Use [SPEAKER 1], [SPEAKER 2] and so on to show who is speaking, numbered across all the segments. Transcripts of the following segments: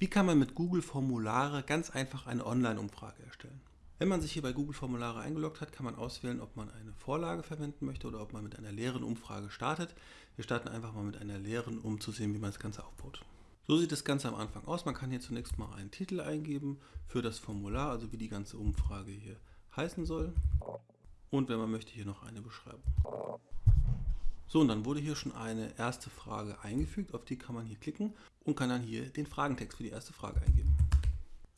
[SPEAKER 1] Wie kann man mit Google Formulare ganz einfach eine Online-Umfrage erstellen? Wenn man sich hier bei Google Formulare eingeloggt hat, kann man auswählen, ob man eine Vorlage verwenden möchte oder ob man mit einer leeren Umfrage startet. Wir starten einfach mal mit einer leeren, um zu sehen, wie man das Ganze aufbaut. So sieht das Ganze am Anfang aus. Man kann hier zunächst mal einen Titel eingeben für das Formular, also wie die ganze Umfrage hier heißen soll. Und wenn man möchte, hier noch eine Beschreibung. So, und dann wurde hier schon eine erste Frage eingefügt, auf die kann man hier klicken und kann dann hier den Fragentext für die erste Frage eingeben.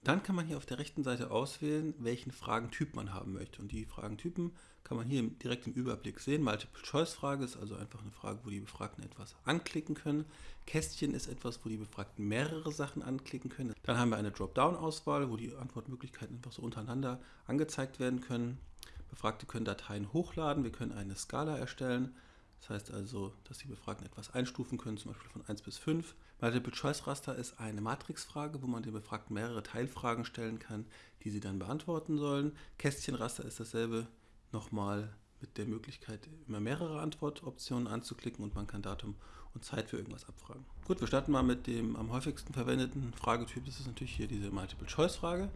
[SPEAKER 1] Dann kann man hier auf der rechten Seite auswählen, welchen Fragentyp man haben möchte. Und die Fragentypen kann man hier direkt im Überblick sehen. Multiple-Choice-Frage ist also einfach eine Frage, wo die Befragten etwas anklicken können. Kästchen ist etwas, wo die Befragten mehrere Sachen anklicken können. Dann haben wir eine Dropdown-Auswahl, wo die Antwortmöglichkeiten einfach so untereinander angezeigt werden können. Befragte können Dateien hochladen, wir können eine Skala erstellen. Das heißt also, dass die Befragten etwas einstufen können, zum Beispiel von 1 bis 5. Multiple-Choice-Raster ist eine Matrixfrage, wo man den Befragten mehrere Teilfragen stellen kann, die sie dann beantworten sollen. Kästchenraster ist dasselbe, nochmal mit der Möglichkeit, immer mehrere Antwortoptionen anzuklicken und man kann Datum und Zeit für irgendwas abfragen. Gut, wir starten mal mit dem am häufigsten verwendeten Fragetyp. Das ist natürlich hier diese Multiple-Choice-Frage.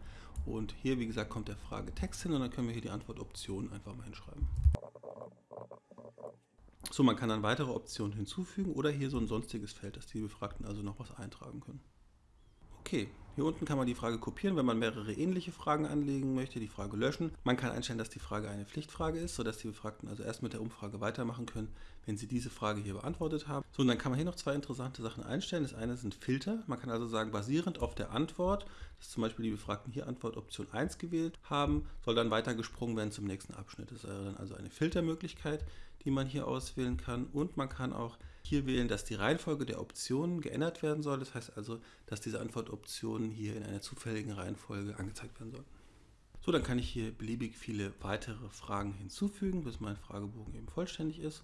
[SPEAKER 1] Und hier, wie gesagt, kommt der Fragetext hin und dann können wir hier die Antwortoptionen einfach mal hinschreiben. So, man kann dann weitere Optionen hinzufügen oder hier so ein sonstiges Feld, dass die Befragten also noch was eintragen können. Okay, hier unten kann man die Frage kopieren, wenn man mehrere ähnliche Fragen anlegen möchte, die Frage löschen. Man kann einstellen, dass die Frage eine Pflichtfrage ist, sodass die Befragten also erst mit der Umfrage weitermachen können, wenn sie diese Frage hier beantwortet haben. So, und dann kann man hier noch zwei interessante Sachen einstellen. Das eine sind Filter. Man kann also sagen, basierend auf der Antwort, dass zum Beispiel die Befragten hier Antwortoption 1 gewählt haben, soll dann weiter gesprungen werden zum nächsten Abschnitt. Das wäre dann also eine Filtermöglichkeit, die man hier auswählen kann. Und man kann auch hier wählen, dass die Reihenfolge der Optionen geändert werden soll. Das heißt also, dass diese Antwortoptionen hier in einer zufälligen Reihenfolge angezeigt werden sollen. So, dann kann ich hier beliebig viele weitere Fragen hinzufügen, bis mein Fragebogen eben vollständig ist.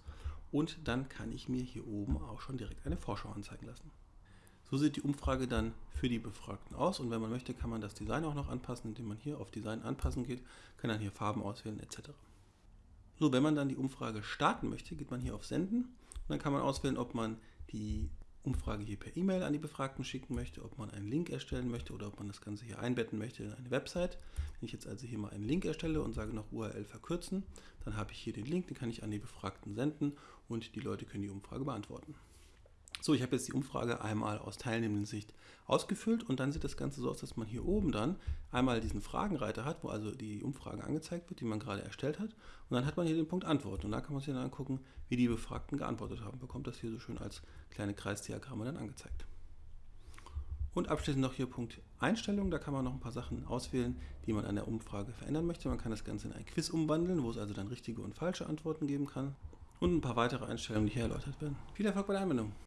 [SPEAKER 1] Und dann kann ich mir hier oben auch schon direkt eine Vorschau anzeigen lassen. So sieht die Umfrage dann für die Befragten aus und wenn man möchte, kann man das Design auch noch anpassen, indem man hier auf Design anpassen geht, kann dann hier Farben auswählen etc. So, wenn man dann die Umfrage starten möchte, geht man hier auf Senden und dann kann man auswählen, ob man die Umfrage hier per E-Mail an die Befragten schicken möchte, ob man einen Link erstellen möchte oder ob man das Ganze hier einbetten möchte in eine Website. Wenn ich jetzt also hier mal einen Link erstelle und sage noch URL verkürzen, dann habe ich hier den Link, den kann ich an die Befragten senden und die Leute können die Umfrage beantworten. So, ich habe jetzt die Umfrage einmal aus teilnehmenden Sicht ausgefüllt und dann sieht das Ganze so aus, dass man hier oben dann einmal diesen Fragenreiter hat, wo also die Umfrage angezeigt wird, die man gerade erstellt hat. Und dann hat man hier den Punkt Antwort und da kann man sich dann angucken, wie die Befragten geantwortet haben. Bekommt das hier so schön als kleine Kreisdiagramme dann angezeigt. Und abschließend noch hier Punkt Einstellungen. Da kann man noch ein paar Sachen auswählen, die man an der Umfrage verändern möchte. Man kann das Ganze in ein Quiz umwandeln, wo es also dann richtige und falsche Antworten geben kann. Und ein paar weitere Einstellungen, die hier erläutert werden. Viel Erfolg bei der Anwendung!